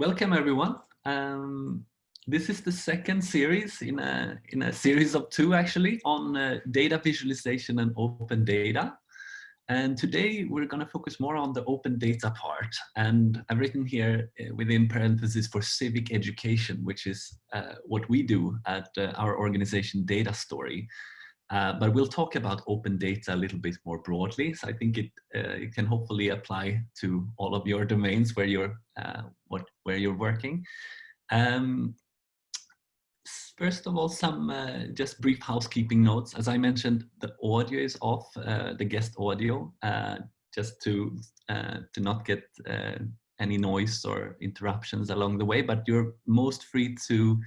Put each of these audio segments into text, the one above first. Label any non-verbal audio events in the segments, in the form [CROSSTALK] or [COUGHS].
welcome everyone. Um, this is the second series in a, in a series of two actually on uh, data visualization and open data. And today we're going to focus more on the open data part. And I've written here uh, within parentheses for civic education, which is uh, what we do at uh, our organization Data Story. Uh, but we'll talk about open data a little bit more broadly. So I think it, uh, it can hopefully apply to all of your domains where you're, uh, what, where you're working. Um, first of all, some uh, just brief housekeeping notes. As I mentioned, the audio is off, uh, the guest audio, uh, just to, uh, to not get uh, any noise or interruptions along the way, but you're most free to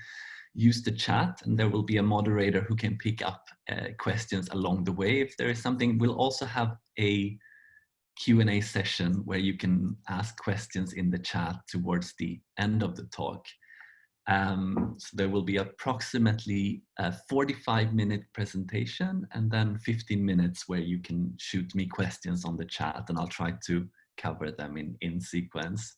use the chat and there will be a moderator who can pick up uh, questions along the way. If there is something, we'll also have a Q&A session where you can ask questions in the chat towards the end of the talk. Um, so there will be approximately a 45 minute presentation and then 15 minutes where you can shoot me questions on the chat and I'll try to cover them in, in sequence.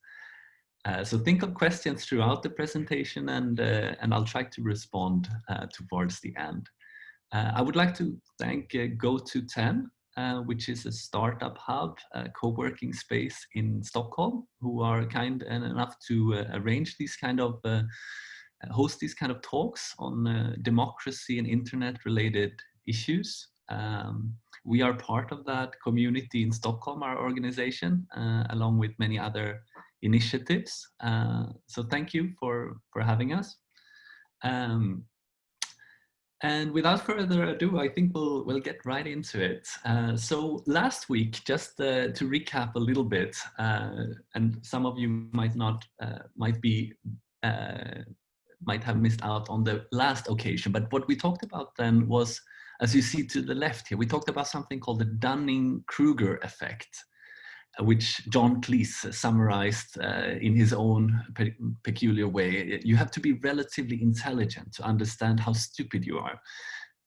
Uh, so think of questions throughout the presentation and, uh, and I'll try to respond uh, towards the end. Uh, I would like to thank uh, GoTo10 uh, which is a startup hub, a co-working space in Stockholm, who are kind enough to uh, arrange these kind of, uh, host these kind of talks on uh, democracy and internet related issues. Um, we are part of that community in Stockholm, our organization, uh, along with many other initiatives. so thank you for, for having us. Um, and without further ado, I think we'll, we'll get right into it. Uh, so last week, just uh, to recap a little bit, uh, and some of you might not, uh, might be, uh, might have missed out on the last occasion, but what we talked about then was, as you see to the left here, we talked about something called the Dunning-Kruger effect which John Cleese summarized uh, in his own pe peculiar way. You have to be relatively intelligent to understand how stupid you are.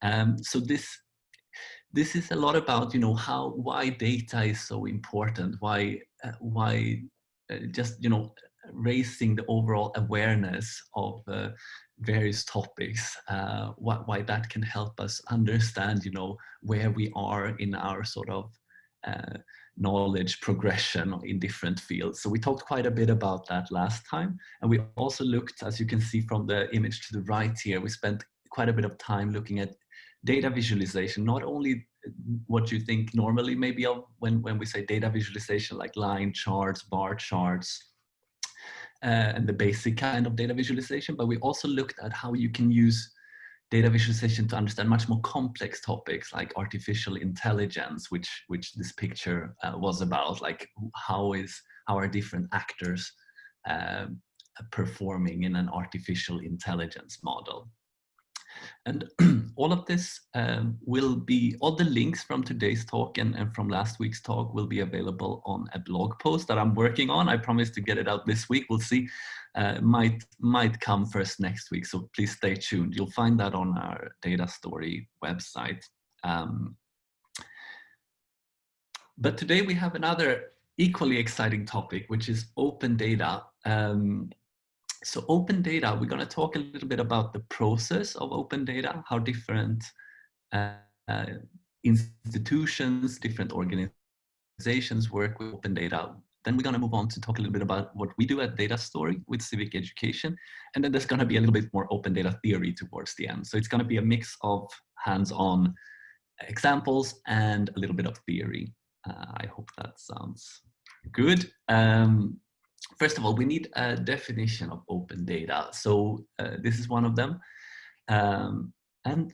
Um, so this this is a lot about you know how why data is so important, why uh, why uh, just you know raising the overall awareness of uh, various topics, uh, why, why that can help us understand you know where we are in our sort of uh, knowledge progression in different fields. So we talked quite a bit about that last time. And we also looked, as you can see from the image to the right here, we spent quite a bit of time looking at data visualization, not only what you think normally maybe of when, when we say data visualization, like line charts, bar charts, uh, and the basic kind of data visualization, but we also looked at how you can use data visualization to understand much more complex topics like artificial intelligence, which which this picture uh, was about, like how is how are different actors uh, performing in an artificial intelligence model. And [CLEARS THROAT] all of this um, will be, all the links from today's talk and, and from last week's talk will be available on a blog post that I'm working on. I promise to get it out this week. We'll see. Uh, might might come first next week, so please stay tuned. You'll find that on our data story website. Um, but today we have another equally exciting topic, which is open data. Um, so open data, we're going to talk a little bit about the process of open data, how different uh, uh, institutions, different organizations work with open data. Then we're going to move on to talk a little bit about what we do at Data Story with civic education. And then there's going to be a little bit more open data theory towards the end. So it's going to be a mix of hands-on examples and a little bit of theory. Uh, I hope that sounds good. Um, first of all, we need a definition of open data. So uh, this is one of them. Um, and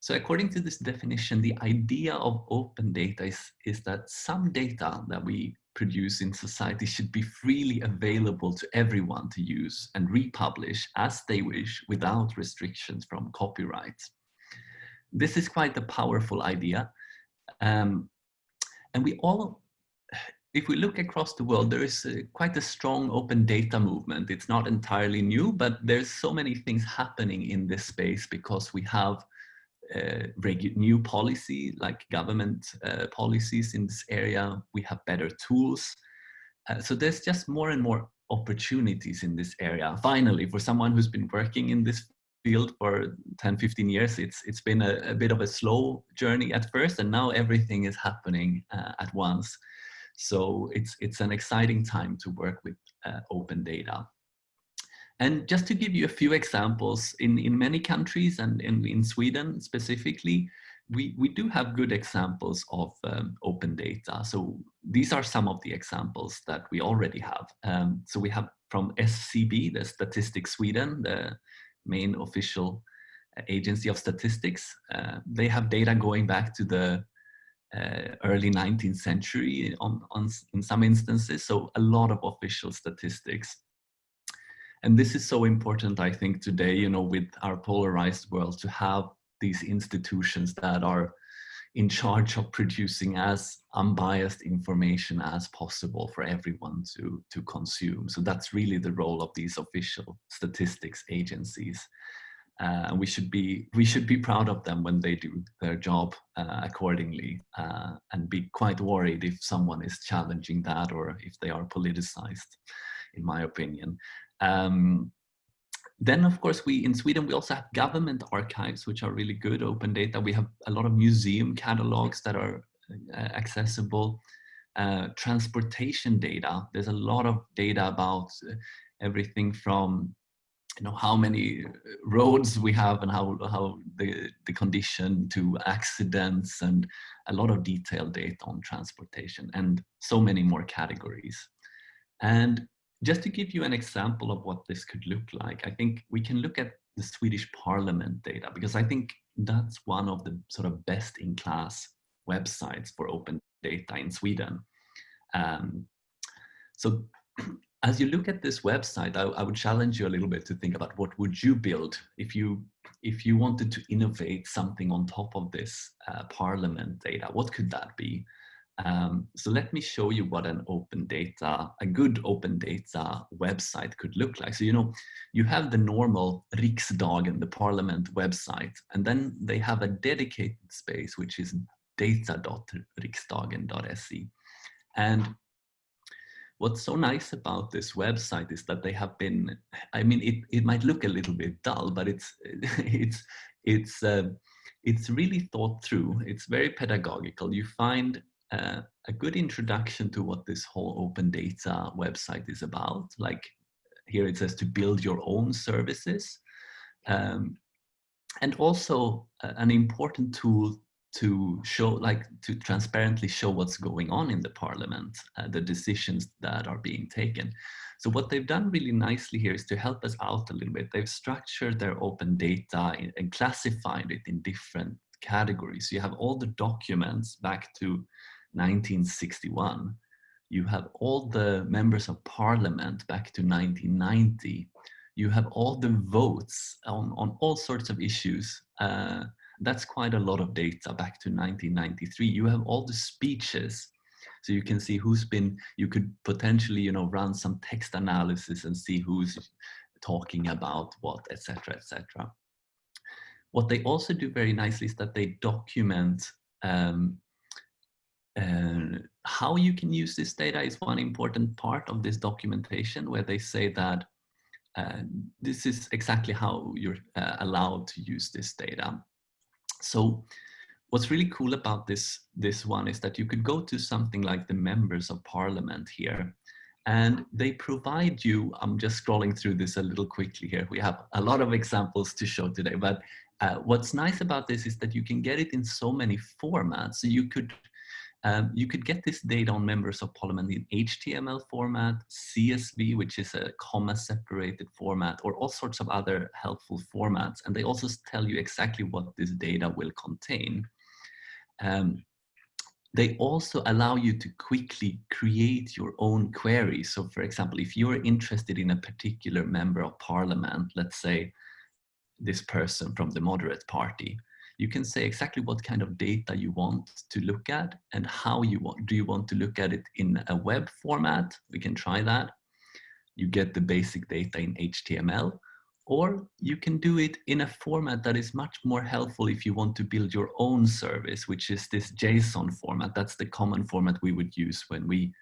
so according to this definition, the idea of open data is, is that some data that we produce in society should be freely available to everyone to use and republish as they wish without restrictions from copyright. This is quite a powerful idea. Um, and we all if we look across the world, there is a, quite a strong open data movement. It's not entirely new, but there's so many things happening in this space because we have uh, new policy, like government uh, policies in this area. We have better tools. Uh, so there's just more and more opportunities in this area. Finally, for someone who's been working in this field for 10, 15 years, it's, it's been a, a bit of a slow journey at first, and now everything is happening uh, at once. So it's, it's an exciting time to work with uh, open data. And just to give you a few examples, in, in many countries and in, in Sweden specifically, we, we do have good examples of um, open data. So these are some of the examples that we already have. Um, so we have from SCB, the Statistics Sweden, the main official uh, agency of statistics. Uh, they have data going back to the Uh, early 19th century on, on, in some instances, so a lot of official statistics. And this is so important, I think, today, you know, with our polarized world, to have these institutions that are in charge of producing as unbiased information as possible for everyone to, to consume. So that's really the role of these official statistics agencies. Uh, we should be we should be proud of them when they do their job uh, accordingly uh, and be quite worried if someone is challenging that or if they are politicized in my opinion. Um, then of course we in Sweden we also have government archives which are really good open data. We have a lot of museum catalogs that are uh, accessible. Uh, transportation data there's a lot of data about everything from you know how many roads we have and how how the the condition to accidents and a lot of detailed data on transportation and so many more categories. And just to give you an example of what this could look like i think we can look at the swedish parliament data because i think that's one of the sort of best in class websites for open data in sweden. Um, so as you look at this website, I, I, would challenge you a little bit to think about what would you build if you if you wanted to innovate something on top of this uh, Parliament data. What could that be? Um, so let me show you what an open data, a good open data website could look like. So you know, you have the normal Riksdagen, the Parliament website, and then they have a dedicated space which is data.riksdagen.se. And what's so nice about this website is that they have been i mean it, it might look a little bit dull but it's [LAUGHS] it's it's uh, it's really thought through. It's very pedagogical. You find uh, a good introduction to what this whole open data website is about. Like here it says to build your own services. Um, and also uh, an important tool to show, like to transparently show what's going on in the parliament, uh, the decisions that are being taken. So what they've done really nicely here is to help us out a little bit. They've structured their open data and classified it in different categories. You have all the documents back to 1961. You have all the members of parliament back to 1990. You have all the votes on, on all sorts of issues uh, that's quite a lot of data back to 1993. You have all the speeches. So you can see who's been, you could potentially, you know, run some text analysis and see who's talking about what, etc., etc. What they also do very nicely is that they document um, uh, how you can use this data is one important part of this documentation where they say that uh, this is exactly how you're uh, allowed to use this data. So what's really cool about this, this one is that you could go to something like the members of parliament here and they provide you, I'm just scrolling through this a little quickly here. We have a lot of examples to show today, but uh, what's nice about this is that you can get it in so many formats. So you could um, you could get this data on members of parliament in HTML format, CSV, which is a comma separated format, or all sorts of other helpful formats. And they also tell you exactly what this data will contain. Um, they also allow you to quickly create your own queries. So for example, if you're interested in a particular member of parliament, let's say this person from the moderate party, you can say exactly what kind of data you want to look at and how you want. Do you want to look at it in a web format? We can try that. You get the basic data in HTML or you can do it in a format that is much more helpful if you want to build your own service, which is this JSON format. That's the common format we would use when we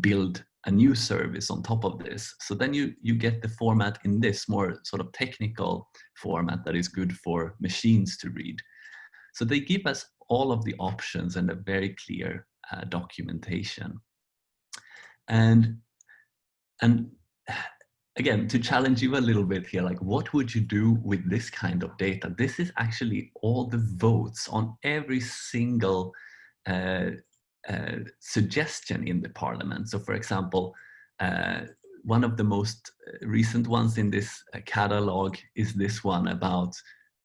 build a new service on top of this. So then you, you get the format in this more sort of technical format that is good for machines to read. So they give us all of the options and a very clear uh, documentation. And, and [SIGHS] again, to challenge you a little bit here, like what would you do with this kind of data? This is actually all the votes on every single uh, suggestion in the parliament. So for example, uh, one of the most recent ones in this uh, catalog is this one about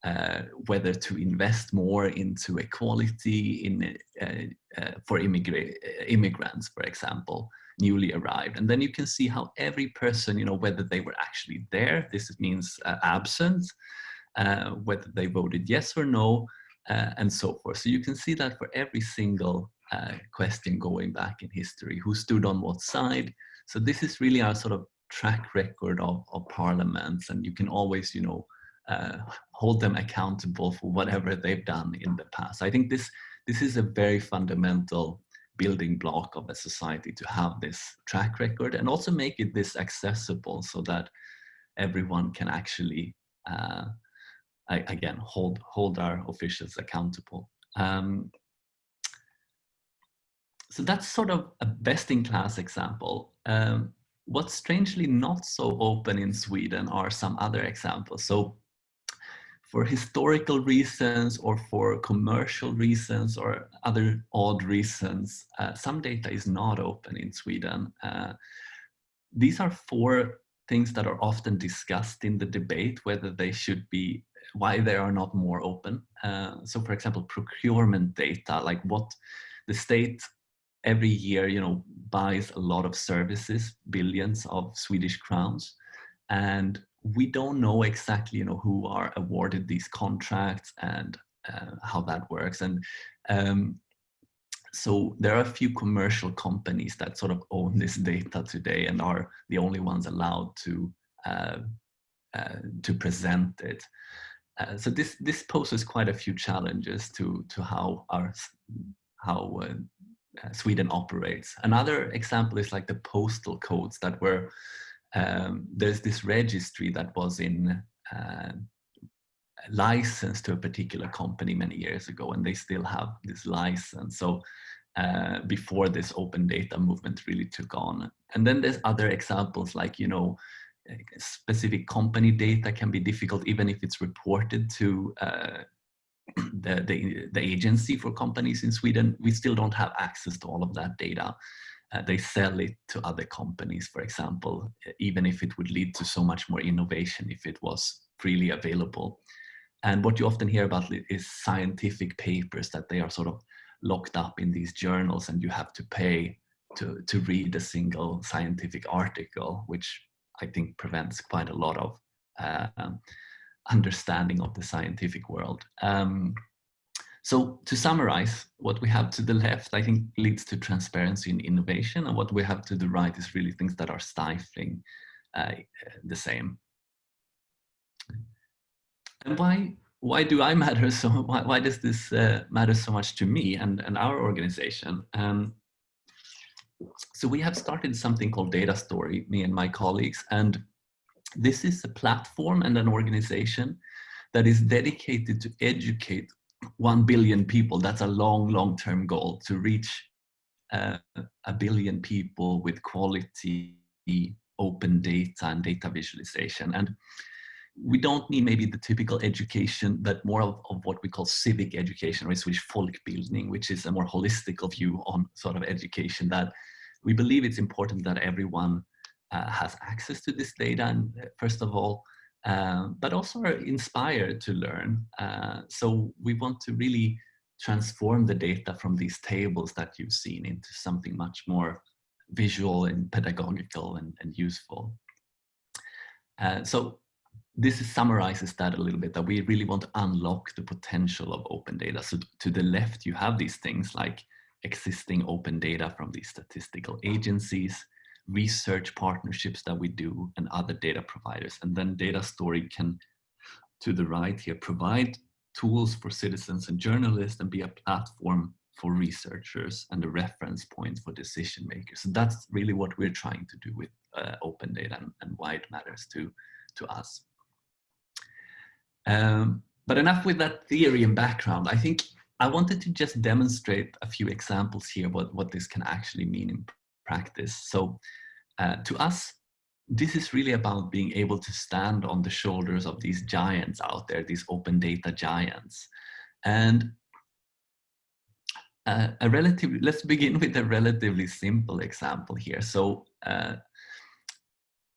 uh, whether to invest more into equality in uh, uh, for immigra immigrants, for example, newly arrived. And then you can see how every person, you know, whether they were actually there, this means uh, absent, uh, whether they voted yes or no, uh, and so forth. So you can see that for every single question going back in history, who stood on what side. So this is really our sort of track record of, of parliaments, and you can always, you know, uh, hold them accountable for whatever they've done in the past. I think this this is a very fundamental building block of a society to have this track record and also make it this accessible so that everyone can actually uh, again hold hold our officials accountable. Um, so that's sort of a best-in-class example. Um, what's strangely not so open in Sweden are some other examples. So for historical reasons or for commercial reasons or other odd reasons, uh, some data is not open in Sweden. Uh, these are four things that are often discussed in the debate, whether they should be, why they are not more open. Uh, so for example, procurement data, like what the state every year, you know, buys a lot of services, billions of Swedish crowns. And we don't know exactly, you know, who are awarded these contracts and uh, how that works. And um, so there are a few commercial companies that sort of own this [LAUGHS] data today and are the only ones allowed to uh, uh, to present it. Uh, so this this poses quite a few challenges to to how our how uh, Sweden operates. Another example is like the postal codes that were um, there's this registry that was in uh, license to a particular company many years ago and they still have this license so uh, before this open data movement really took on and then there's other examples like you know specific company data can be difficult even if it's reported to uh, the, the, the agency for companies in Sweden we still don't have access to all of that data uh, they sell it to other companies, for example, even if it would lead to so much more innovation if it was freely available. And what you often hear about is scientific papers that they are sort of locked up in these journals and you have to pay to, to read a single scientific article, which I think prevents quite a lot of uh, understanding of the scientific world. Um, so to summarize, what we have to the left, I think leads to transparency and innovation. And what we have to the right is really things that are stifling uh, the same. And why, why do I matter [LAUGHS] so, why, why does this uh, matter so much to me and, and our organization? Um, so we have started something called Data Story, me and my colleagues, and this is a platform and an organization that is dedicated to educate 1 billion people, that's a long, long-term goal to reach uh, a billion people with quality open data and data visualization. And we don't need maybe the typical education, but more of, of what we call civic education, or Swedish folkbildning, which is a more holistic view on sort of education that we believe it's important that everyone uh, has access to this data. And uh, first of all, um, but also are inspired to learn. Uh, so we want to really transform the data from these tables that you've seen into something much more visual and pedagogical and, and useful. Uh, so this summarizes that a little bit, that we really want to unlock the potential of open data. So to the left, you have these things like existing open data from these statistical agencies, research partnerships that we do and other data providers. And then data story can, to the right here, provide tools for citizens and journalists and be a platform for researchers and a reference point for decision makers. So that's really what we're trying to do with uh, open data and, and, why it matters to, to us. Um, but enough with that theory and background. I think I wanted to just demonstrate a few examples here what, what this can actually mean in practice. So uh, to us, this is really about being able to stand on the shoulders of these giants out there, these open data giants. And uh, a relatively, let's begin with a relatively simple example here. So uh,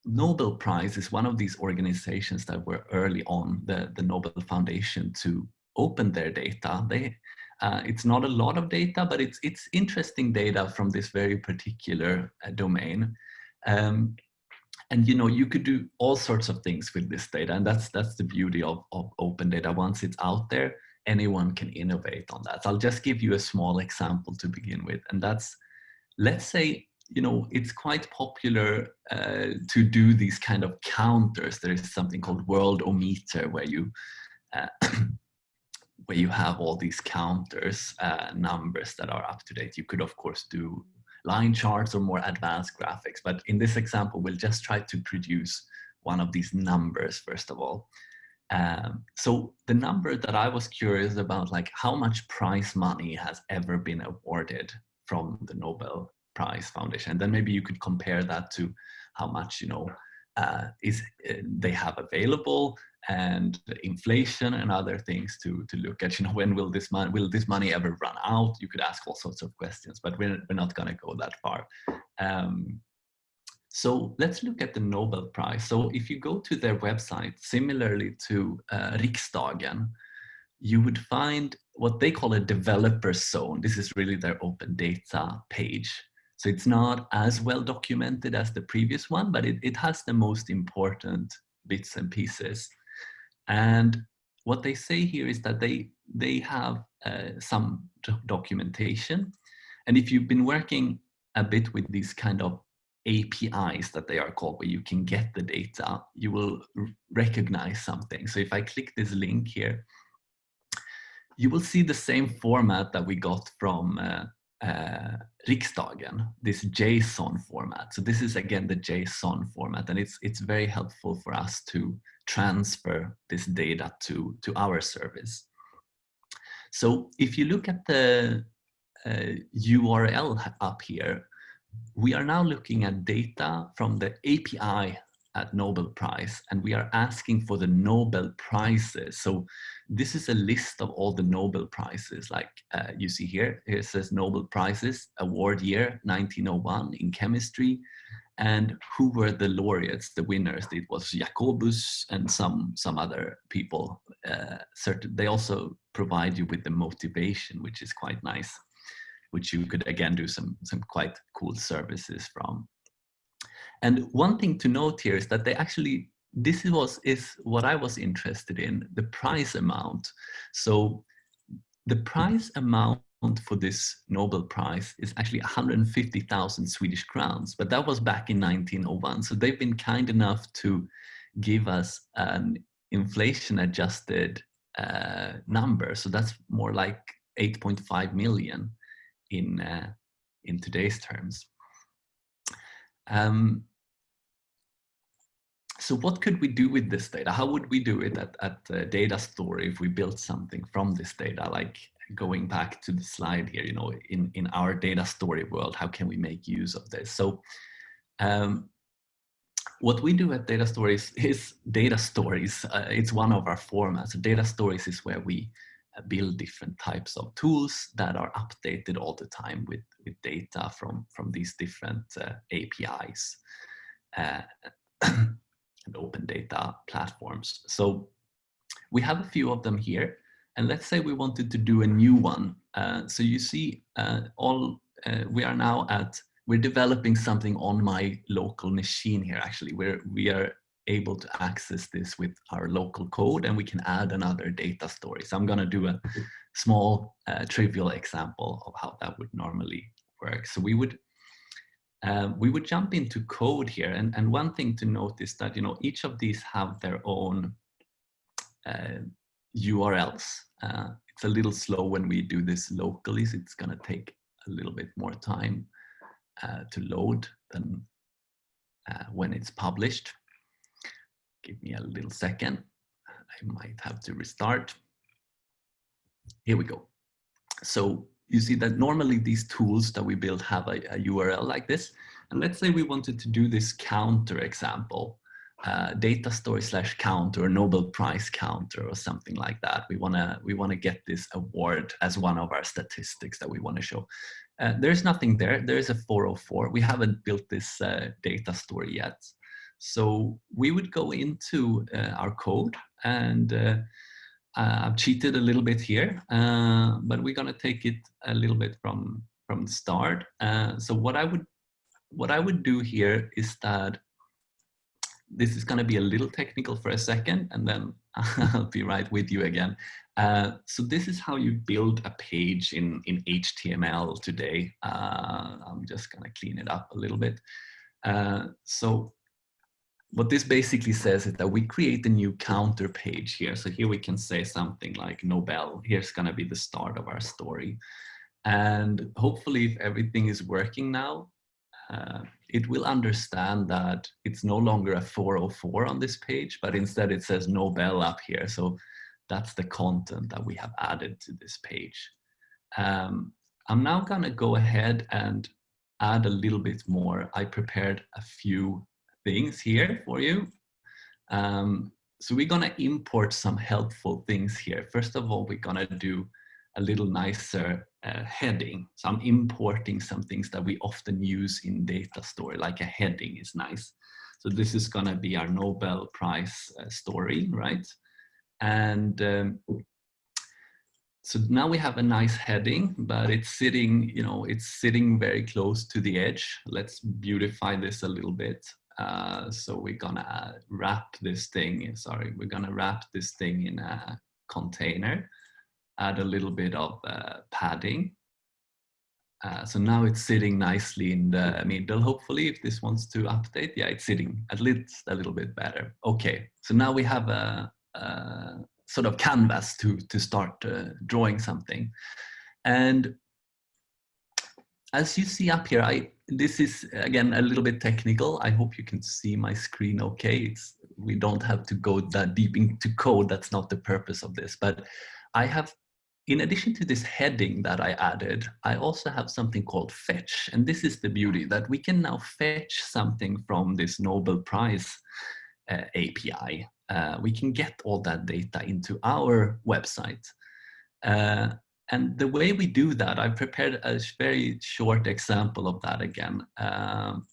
Nobel Prize is one of these organizations that were early on the, the Nobel Foundation to open their data. They, uh, it's not a lot of data, but it's, it's interesting data from this very particular uh, domain. Um, and you know you could do all sorts of things with this data and that's that's the beauty of, of open data. Once it's out there anyone can innovate on that. So i'll just give you a small example to begin with and that's let's say you know it's quite popular uh, to do these kind of counters. There is something called worldometer where you uh, [CLEARS THROAT] where you have all these counters uh, numbers that are up to date you could of course do line charts or more advanced graphics. But in this example, we'll just try to produce one of these numbers, first of all. Um, so the number that I was curious about, like how much prize money has ever been awarded from the Nobel Prize Foundation. And then maybe you could compare that to how much, you know, uh, is uh, they have available and inflation and other things to to look at you know when will this money will this money ever run out you could ask all sorts of questions but we're, we're not going to go that far um, so let's look at the Nobel Prize. So if you go to their website, similarly to uh, Riksdagen, you would find what they call a developer zone. This is really their open data page. So it's not as well documented as the previous one, but it, it has the most important bits and pieces. And what they say here is that they, they have uh, some documentation. And if you've been working a bit with these kind of APIs that they are called, where you can get the data, you will recognize something. So if I click this link here, you will see the same format that we got from uh, uh, Riksdagen, this JSON format. So this is again the JSON format, and it's it's very helpful for us to transfer this data to to our service. So if you look at the uh, URL up here, we are now looking at data from the API at Nobel Prize and we are asking for the Nobel Prizes. So this is a list of all the Nobel Prizes like uh, you see here. It says Nobel Prizes award year 1901 in chemistry and who were the laureates, the winners. It was Jacobus and some, some other people. Uh, certain, they also provide you with the motivation, which is quite nice, which you could again do some, some quite cool services from. And one thing to note here is that they actually, this was is what I was interested in, the prize amount. So the prize amount for this Nobel Prize is actually 150,000 Swedish crowns, but that was back in 1901. So they've been kind enough to give us an inflation adjusted uh, number. So that's more like 8.5 million in, uh, in today's terms. Um, so what could we do with this data? How would we do it at, at uh, data story if we built something from this data? Like going back to the slide here, you know, in, in our data story world, how can we make use of this? So um, what we do at data stories [LAUGHS] is data stories. Uh, it's one of our formats. Data stories is where we uh, build different types of tools that are updated all the time with, with data from, from these different uh, APIs. Uh, [CLEARS THROAT] and open data platforms. So we have a few of them here. And let's say we wanted to do a new one. Uh, so you see uh, all, uh, we are now at, we're developing something on my local machine here actually, where we are able to access this with our local code and we can add another data story. So I'm gonna do a small uh, trivial example of how that would normally work. So we would um, we would jump into code here. And, and one thing to note is that, you know, each of these have their own uh, URLs. Uh, it's a little slow when we do this locally, so it's gonna take a little bit more time uh, to load than uh, when it's published. Give me a little second. I might have to restart. Here we go. So you see that normally these tools that we build have a, a URL like this. And let's say we wanted to do this counter example, uh, data story slash counter Nobel Prize counter or something like that. We wanna we wanna get this award as one of our statistics that we wanna show. Uh, there's nothing there. There is a 404. We haven't built this uh, data story yet. So we would go into uh, our code and uh, I've cheated a little bit here, but we're gonna take it a little bit from from the start. So what I would what I would do here is that this is going to be a little technical for a second and then [LAUGHS] I'll be right with you again. Uh, so this is how you build a page in, in HTML today. Uh, I'm just going to clean it up a little bit. Uh, so what this basically says is that we create a new counter page here. So here we can say something like Nobel. Here's going to be the start of our story. And hopefully if everything is working now, uh, it will understand that it's no longer a 404 on this page, but instead it says Nobel up here. So that's the content that we have added to this page. Um, I'm now gonna go ahead and add a little bit more. I prepared a few things here for you. Um, so we're gonna import some helpful things here. First of all, we're gonna do a little nicer uh, heading. So I'm importing some things that we often use in data story, like a heading is nice. So this is gonna be our Nobel Prize uh, story, right? And um, so now we have a nice heading, but it's sitting, you know, it's sitting very close to the edge. Let's beautify this a little bit. Uh, so we're gonna wrap this thing, sorry, we're gonna wrap this thing in a container add a little bit of uh, padding. Uh, so now it's sitting nicely in the middle, hopefully, if this wants to update. Yeah, it's sitting at least a little bit better. Okay, so now we have a, a sort of canvas to, to start uh, drawing something. And as you see up here, I this is again a little bit technical. I hope you can see my screen okay. It's, we don't have to go that deep into code. That's not the purpose of this. But I have in addition to this heading that I added, I also have something called fetch. And this is the beauty that we can now fetch something from this Nobel Prize uh, API. Uh, we can get all that data into our website. Uh, and the way we do that, I prepared a very short example of that again. Um,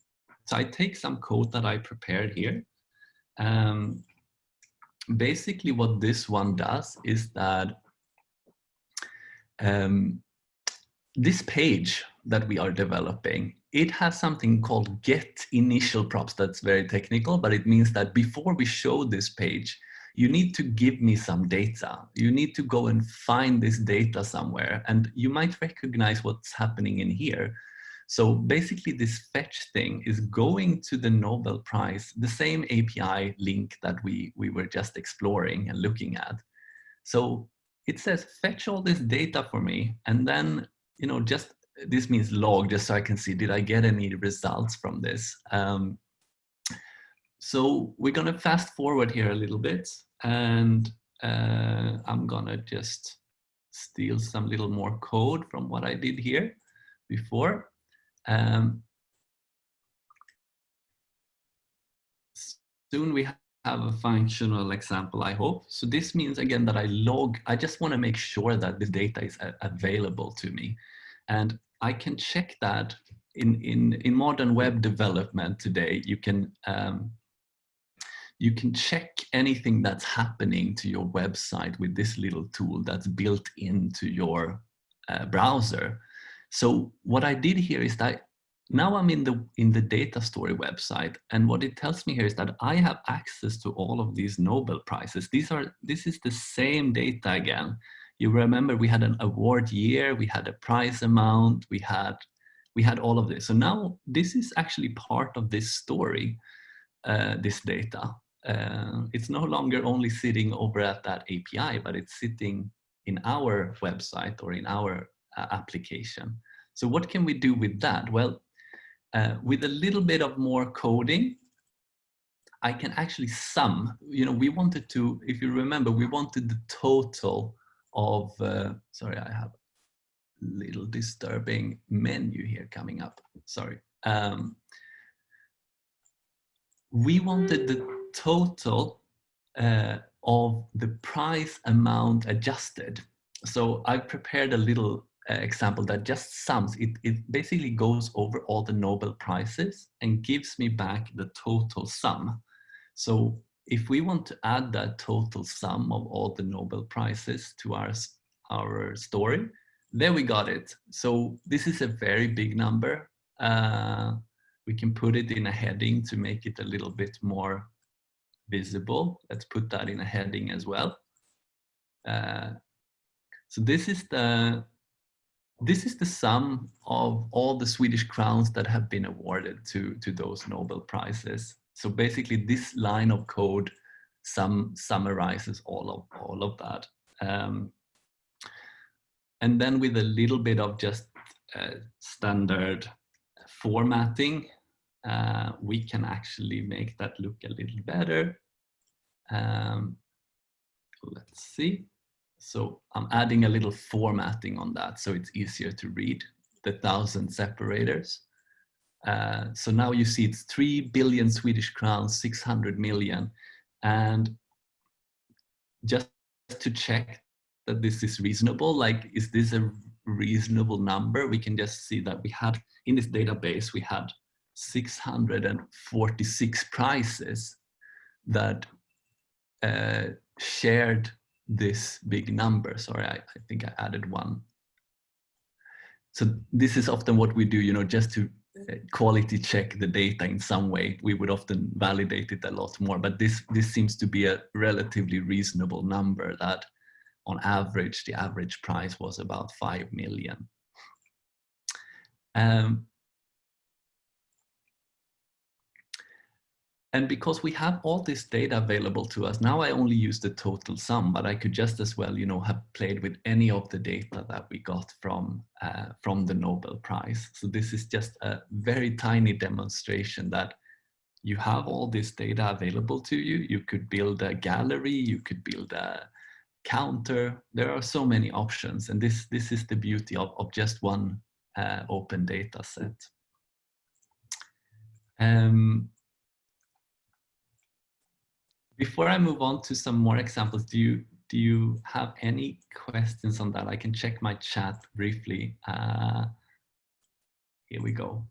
so I take some code that I prepared here. Um, basically what this one does is that um, this page that we are developing, it has something called get initial props. That's very technical, but it means that before we show this page, you need to give me some data. You need to go and find this data somewhere and you might recognize what's happening in here. So basically this fetch thing is going to the Nobel Prize, the same API link that we, we were just exploring and looking at. So it says fetch all this data for me and then you know just this means log just so I can see did I get any results from this? Um, so we're gonna fast forward here a little bit and uh, I'm gonna just steal some little more code from what I did here before. Um, soon we have a functional example, I hope. So this means again that I log, I just want to make sure that the data is available to me. And I can check that in, in, in modern web development today, you can, um, you can check anything that's happening to your website with this little tool that's built into your uh, browser. So what I did here is that now I'm in the in the data story website, and what it tells me here is that I have access to all of these Nobel prizes. These are this is the same data again. You remember we had an award year, we had a prize amount, we had we had all of this. So now this is actually part of this story, uh, this data. Uh, it's no longer only sitting over at that API, but it's sitting in our website or in our uh, application. So what can we do with that? Well, uh, with a little bit of more coding, I can actually sum, you know, we wanted to, if you remember, we wanted the total of, uh, sorry, I have a little disturbing menu here coming up, sorry. Um, we wanted the total uh, of the price amount adjusted. So I prepared a little example that just sums, it, it basically goes over all the Nobel Prizes and gives me back the total sum. So if we want to add that total sum of all the Nobel Prizes to our, our story, there we got it. So this is a very big number. Uh, we can put it in a heading to make it a little bit more visible. Let's put that in a heading as well. Uh, so this is the this is the sum of all the Swedish crowns that have been awarded to, to those Nobel Prizes. So basically this line of code sum, summarizes all of, all of that. Um, and then with a little bit of just uh, standard formatting, uh, we can actually make that look a little better. Um, let's see. So I'm adding a little formatting on that so it's easier to read the thousand separators. Uh, so now you see it's 3 billion Swedish crowns, 600 million. And just to check that this is reasonable, like, is this a reasonable number? We can just see that we had, in this database, we had 646 prizes that uh, shared this big number. Sorry, I, I think I added one. So this is often what we do, you know, just to uh, quality check the data in some way. We would often validate it a lot more, but this, this seems to be a relatively reasonable number that on average, the average price was about 5 million. Um, And because we have all this data available to us, now I only use the total sum, but I could just as well, you know, have played with any of the data that we got from, uh, from the Nobel Prize. So this is just a very tiny demonstration that you have all this data available to you. You could build a gallery, you could build a counter. There are so many options. And this, this is the beauty of, of just one uh, open data set. Um, before I move on to some more examples, do you do you have any questions on that? I can check my chat briefly. Uh, here we go.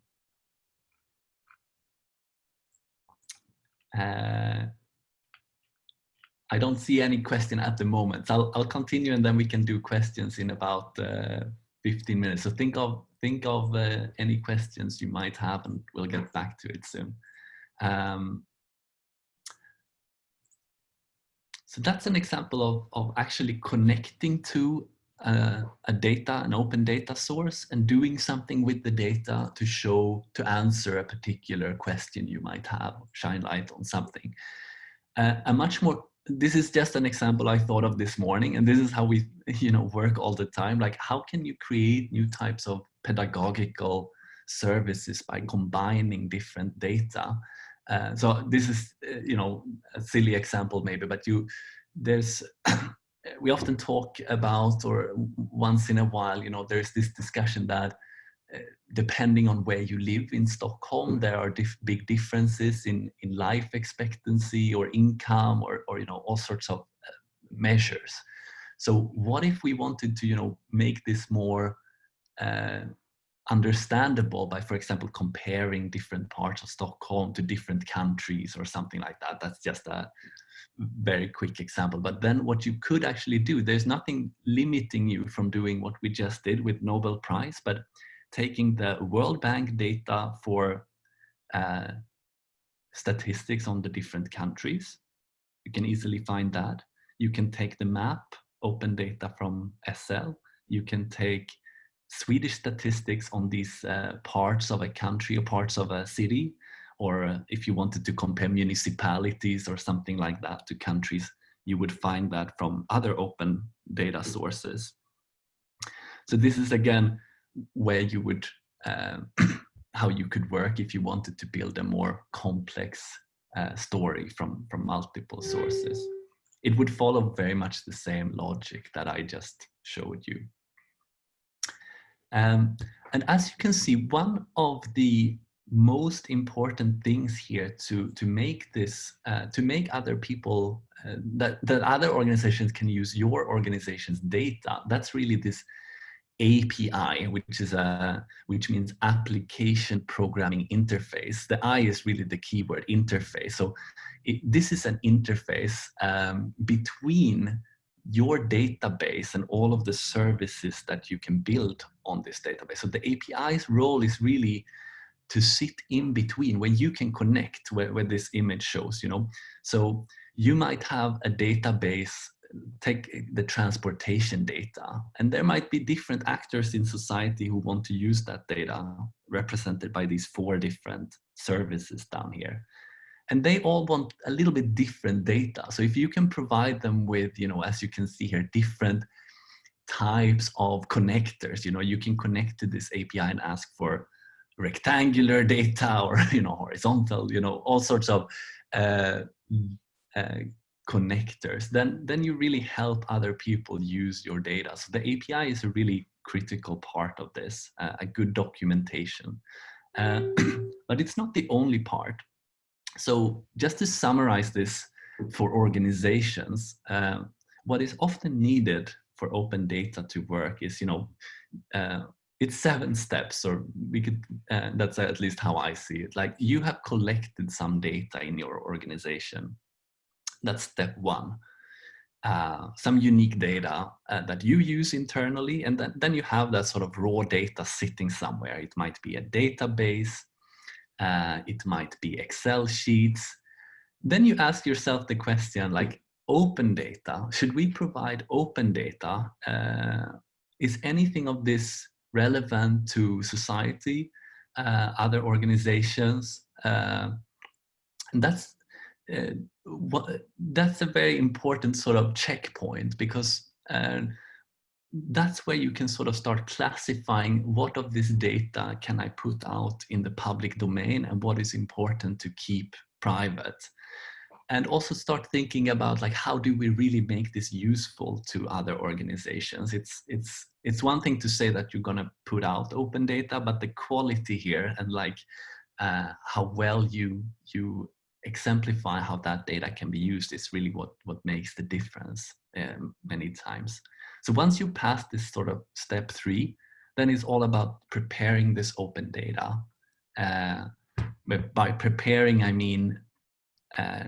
Uh, I don't see any question at the moment. I'll, I'll continue and then we can do questions in about uh, 15 minutes. So think of think of uh, any questions you might have and we'll get back to it soon. Um, So that's an example of, of actually connecting to uh, a data, an open data source and doing something with the data to show, to answer a particular question you might have, shine light on something. Uh, a much more, this is just an example I thought of this morning and this is how we, you know, work all the time. Like how can you create new types of pedagogical services by combining different data uh, so this is, uh, you know, a silly example maybe, but you, there's, [COUGHS] we often talk about, or once in a while, you know, there's this discussion that uh, depending on where you live in Stockholm, there are dif big differences in, in life expectancy or income or, or, you know, all sorts of measures. So what if we wanted to, you know, make this more uh, understandable by, for example, comparing different parts of Stockholm to different countries or something like that. That's just a very quick example. But then what you could actually do, there's nothing limiting you from doing what we just did with Nobel Prize, but taking the World Bank data for uh, statistics on the different countries. You can easily find that. You can take the map, open data from SL. You can take Swedish statistics on these uh, parts of a country or parts of a city, or uh, if you wanted to compare municipalities or something like that to countries, you would find that from other open data sources. So this is again where you would, uh, [CLEARS THROAT] how you could work if you wanted to build a more complex uh, story from, from multiple sources. It would follow very much the same logic that I just showed you. Um, and as you can see, one of the most important things here to to make this uh, to make other people uh, that that other organizations can use your organization's data that's really this API which is a which means application programming interface. The I is really the keyword interface. So it, this is an interface um, between your database and all of the services that you can build on this database so the API's role is really to sit in between where you can connect where, where this image shows, you know. So you might have a database, take the transportation data, and there might be different actors in society who want to use that data represented by these four different services down here. And they all want a little bit different data. So if you can provide them with, you know, as you can see here, different types of connectors, you know, you can connect to this API and ask for rectangular data or [LAUGHS] you know horizontal you know all sorts of uh, uh, connectors then then you really help other people use your data. So the api is a really critical part of this uh, a good documentation. Uh, [CLEARS THROAT] but it's not the only part so just to summarize this for organizations uh, what is often needed for open data to work is you know uh, it's seven steps or we could uh, that's at least how i see it. Like you have collected some data in your organization. That's step one. Uh, some unique data uh, that you use internally and then, then you have that sort of raw data sitting somewhere. It might be a database uh, it might be excel sheets then you ask yourself the question like open data should we provide open data uh, is anything of this relevant to society, uh, other organizations. Uh, and that's uh, what, that's a very important sort of checkpoint because uh, that's where you can sort of start classifying what of this data can I put out in the public domain and what is important to keep private. And also start thinking about like how do we really make this useful to other organizations? It's it's it's one thing to say that you're going to put out open data but the quality here and like uh, how well you you exemplify how that data can be used is really what what makes the difference um, many times so once you pass this sort of step three then it's all about preparing this open data uh, by preparing i mean uh,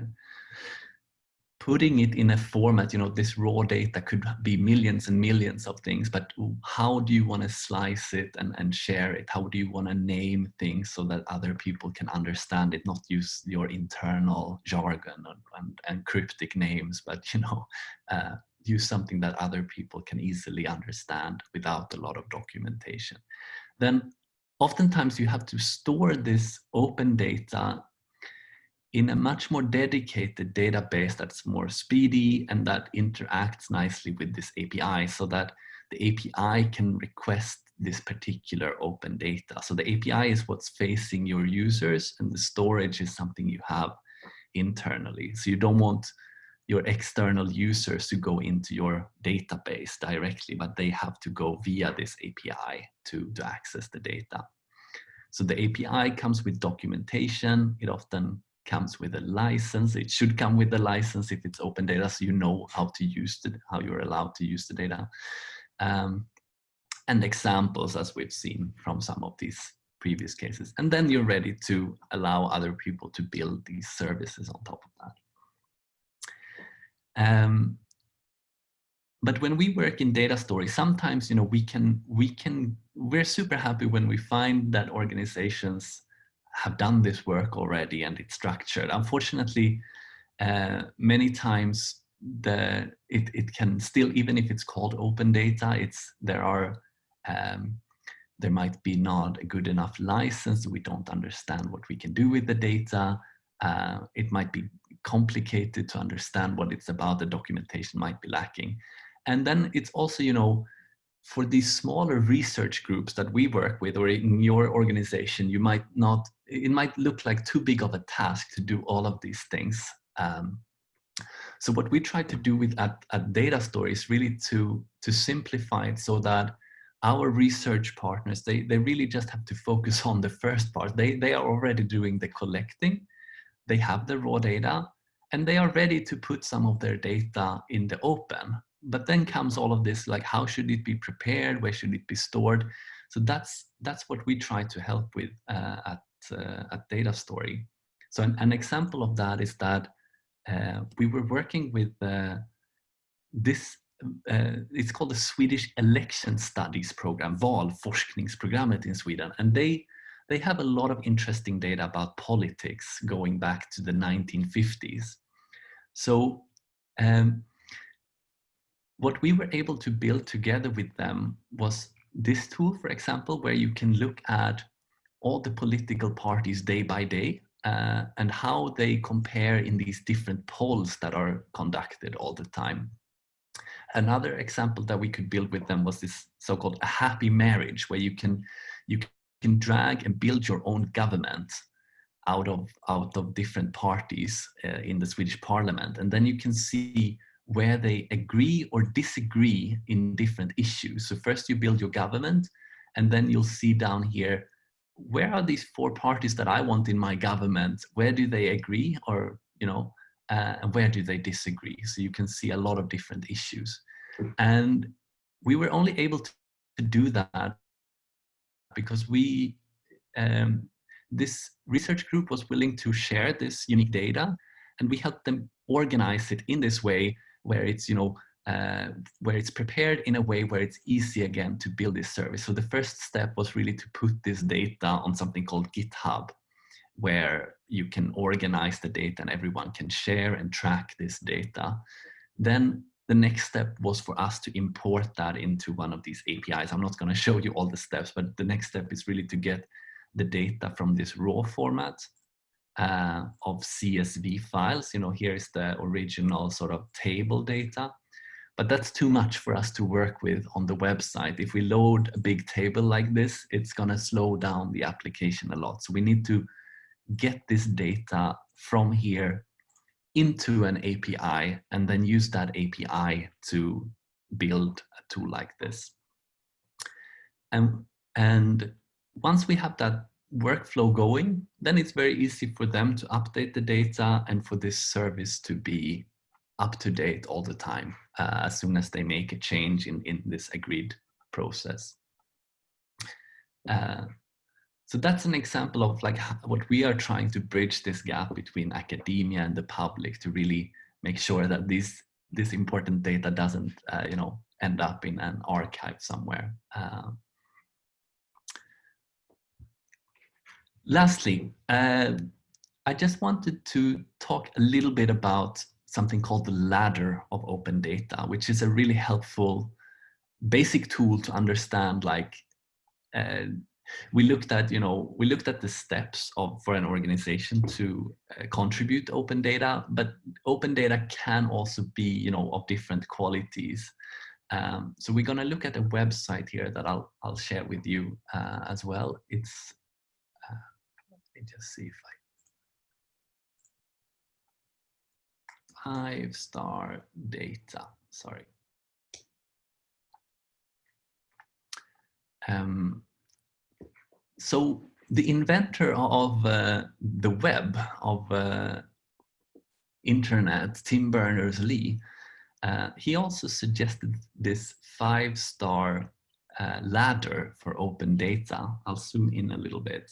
putting it in a format, you know, this raw data could be millions and millions of things, but how do you want to slice it and, and share it? How do you want to name things so that other people can understand it, not use your internal jargon and, and, and cryptic names, but, you know, uh, use something that other people can easily understand without a lot of documentation. Then oftentimes you have to store this open data in a much more dedicated database that's more speedy and that interacts nicely with this API so that the API can request this particular open data. So the API is what's facing your users and the storage is something you have internally. So you don't want your external users to go into your database directly, but they have to go via this API to, to access the data. So the API comes with documentation. It often comes with a license. It should come with a license if it's open data, so you know how to use it, how you're allowed to use the data. Um, and examples as we've seen from some of these previous cases. And then you're ready to allow other people to build these services on top of that. Um, but when we work in data stories, sometimes you know we can we can we're super happy when we find that organizations have done this work already and it's structured. Unfortunately, uh, many times the it, it can still, even if it's called open data, it's there are um, there might be not a good enough license. We don't understand what we can do with the data. Uh, it might be complicated to understand what it's about. The documentation might be lacking. And then it's also, you know, for these smaller research groups that we work with or in your organization, you might not, it might look like too big of a task to do all of these things. Um, so what we try to do with at, at Datastory is really to, to simplify it so that our research partners, they, they really just have to focus on the first part. They, they are already doing the collecting, they have the raw data, and they are ready to put some of their data in the open. But then comes all of this, like how should it be prepared? Where should it be stored? So that's, that's what we try to help with uh, at, uh, at Datastory. So an, an, example of that is that uh, we were working with uh, this uh, it's called the Swedish Election Studies Program, Valforskningsprogrammet in Sweden. And they, they have a lot of interesting data about politics going back to the 1950s. So um, what we were able to build together with them was this tool, for example, where you can look at all the political parties day by day uh, and how they compare in these different polls that are conducted all the time. Another example that we could build with them was this so-called a happy marriage, where you can you can drag and build your own government out of out of different parties uh, in the Swedish parliament, and then you can see where they agree or disagree in different issues. So first you build your government, and then you'll see down here where are these four parties that I want in my government? Where do they agree, or you know, uh, and where do they disagree? So you can see a lot of different issues. And we were only able to, to do that because we, um, this research group was willing to share this unique data and we helped them organize it in this way where it's, you know, uh, where it's prepared in a way where it's easy again to build this service. So the first step was really to put this data on something called GitHub where you can organize the data and everyone can share and track this data. Then the next step was for us to import that into one of these APIs. I'm not going to show you all the steps, but the next step is really to get the data from this raw format uh, of CSV files. You know, here's the original sort of table data, but that's too much for us to work with on the website. If we load a big table like this, it's going to slow down the application a lot. So we need to get this data from here into an API and then use that API to build a tool like this. And, and once we have that workflow going, then it's very easy for them to update the data and for this service to be up to date all the time uh, as soon as they make a change in, in this agreed process. Uh, so that's an example of like what we are trying to bridge this gap between academia and the public to really make sure that this this important data doesn't uh, you know end up in an archive somewhere. Uh, lastly, uh, I just wanted to talk a little bit about something called the ladder of open data, which is a really helpful basic tool to understand like uh, we looked at, you know, we looked at the steps of for an organization to uh, contribute open data, but open data can also be, you know, of different qualities. Um, so we're going to look at a website here that I'll I'll share with you uh, as well. It's uh, let me just see if I five star data. Sorry. Um, so the inventor of uh, the web, of uh, internet, Tim Berners-Lee, uh, he also suggested this five-star uh, ladder for open data. I'll zoom in a little bit.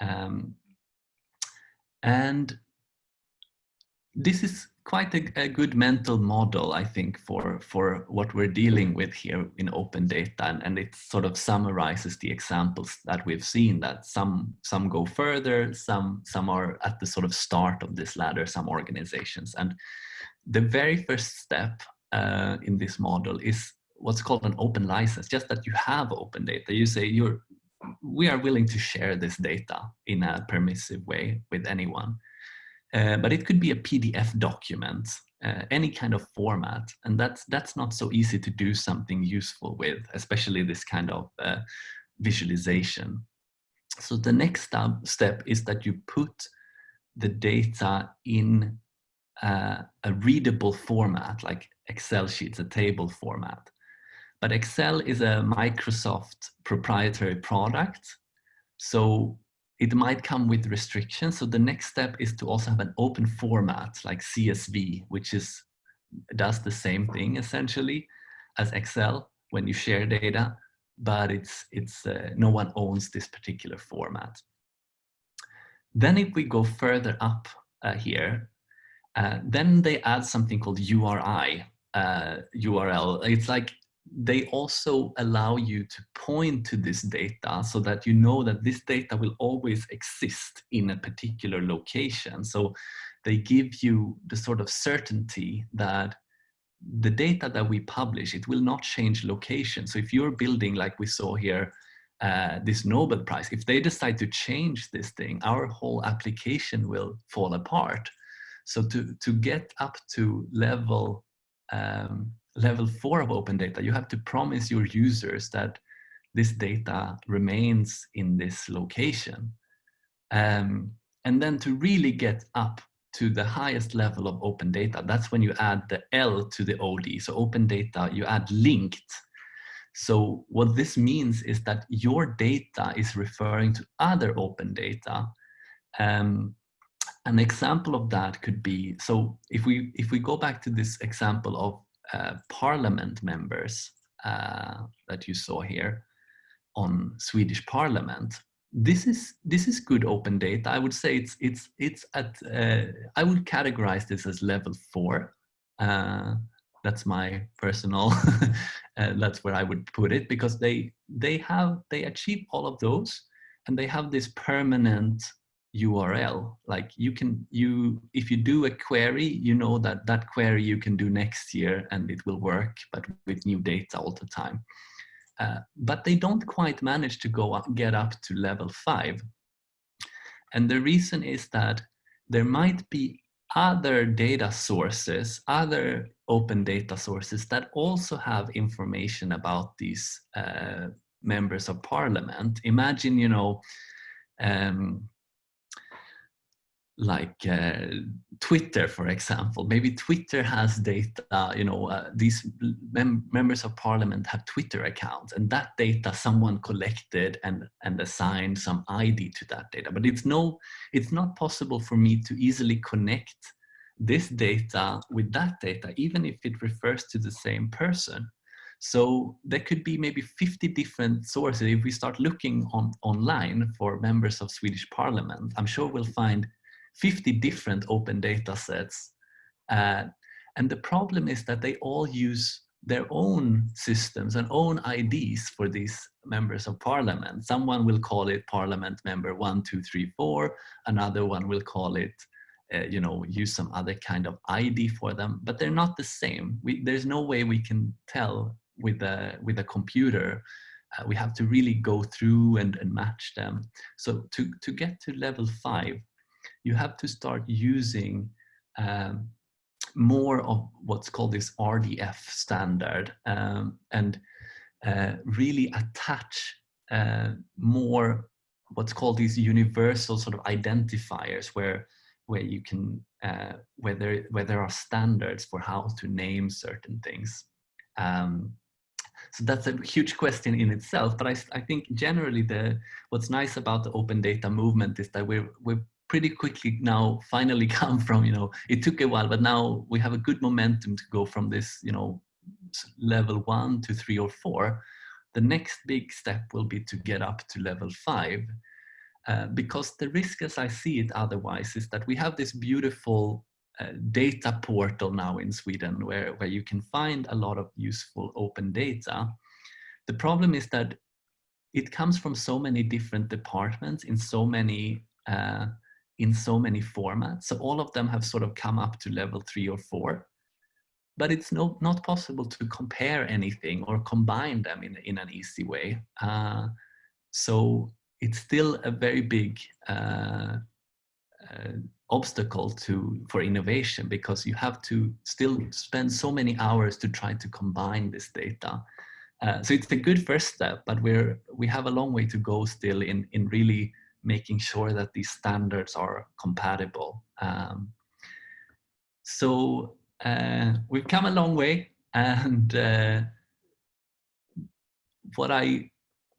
Um, and this is quite a, a, good mental model, I think, for, for what we're dealing with here in open data. And, and it sort of summarizes the examples that we've seen that some, some go further, some, some are at the sort of start of this ladder, some organizations. And the very first step uh, in this model is what's called an open license, just that you have open data. You say you're, we are willing to share this data in a permissive way with anyone. Uh, but it could be a PDF document. uh, any kind of format. And that's, that's not so easy to do something useful with, especially this kind of uh, visualization. So the next step is that you put the data in uh, a readable format, like Excel sheets, a table format. But Excel is a Microsoft proprietary product. So it might come with restrictions. So the next step is to also have an open format like CSV, which is does the same thing essentially as Excel when you share data, but it's it's uh, no one owns this particular format. Then if we go further up uh, here, uh, then they add something called URI, URL. Uh, it's like they also allow you to point to this data so that you know that this data will always exist in a particular location. So they give you the sort of certainty that the data that we publish, it will not change location. So if you're building, like we saw here, uh, this Nobel Prize, if they decide to change this thing, our whole application will fall apart. So to, to get up to level um, level four of open data, you have to promise your users that this data remains in this location. Um, and then to really get up to the highest level of open data, that's when you add the L to the OD. So open data, you add linked. So what this means is that your data is referring to other open data. Um, an example of that could be, so if we, if we go back to this example of uh, parliament members uh, that you saw here on Swedish parliament. This is this is good open data. I would say it's it's it's at uh, I would categorize this as level four. Uh, that's my personal. [LAUGHS] Uh, that's where I would put it because they they have they achieve all of those, and they have this permanent URL. Like you can, you if you do a query, you know that that query you can do next year and it will work, but with new data all the time. Uh, but they don't quite manage to go up, get up to level five. And the reason is that there might be other data sources, other open data sources that also have information about these uh, members of parliament. Imagine, you know, um, like uh, Twitter, for example. Maybe Twitter has data, you know, uh, these mem members of parliament have Twitter accounts and that data someone collected and, and assigned some ID to that data. But it's, no, it's not possible for me to easily connect this data with that data, even if it refers to the same person. So there could be maybe 50 different sources. If we start looking on online for members of Swedish parliament, I'm sure we'll find 50 different open data sets. Uh, and the problem is that they all use their own systems and own IDs for these members of parliament. Someone will call it parliament member one, two, three, four. Another one will call it, uh, you know, use some other kind of ID for them, but they're not the same. We, there's no way we can tell with a, with a computer. Uh, we have to really go through and, and match them. So to, to get to level five, you have to start using um, more of what's called this RDF standard um, and uh, really attach uh, more what's called these universal sort of identifiers where where you can uh, where there where there are standards for how to name certain things. Um, so that's a huge question in itself, but I, I think generally the what's nice about the open data movement is that we're we're pretty quickly now finally [LAUGHS] come from, you know, it took a while, but now we have a good momentum to go from this, you know, level one to three or four. The next big step will be to get up to level five. Uh, because the risk as I see it otherwise is that we have this beautiful uh, data portal now in Sweden where, where you can find a lot of useful open data. The problem is that it comes from so many different departments in so many uh, in so many formats. So all of them have sort of come up to level three or four, but it's no, not possible to compare anything or combine them in, in an easy way. Uh, so it's still a very big uh, uh, obstacle to for innovation because you have to still spend so many hours to try to combine this data. Uh, so it's a good first step, but we're we have a long way to go still in in really making sure that these standards are compatible. Um, so uh, we've come a long way, and uh, what I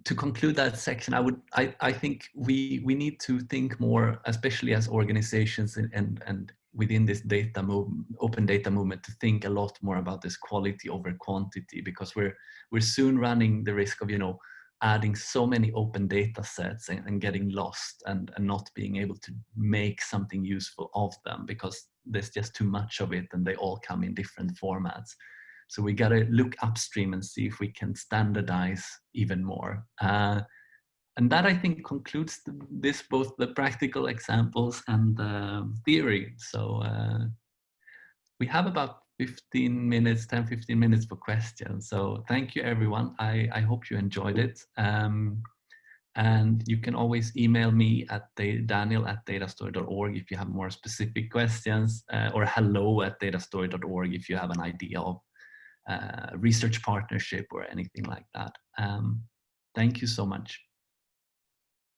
to conclude that section, I would, I, I think we, we need to think more, especially as organizations and, and, and within this data move, open data movement to think a lot more about this quality over quantity because we're, we're soon running the risk of, you know, adding so many open data sets and, and getting lost and, and not being able to make something useful of them because there's just too much of it and they all come in different formats. So we got to look upstream and see if we can standardize even more. Uh, and that I think concludes the, this, both the practical examples and the theory. So uh, we have about 15 minutes, 10, 15 minutes for questions. So thank you everyone. I, I hope you enjoyed it. Um, and you can always email me at daniel at datastory.org if you have more specific questions uh, or hello at datastory.org if you have an idea of uh, research partnership or anything like that. Um, thank you so much.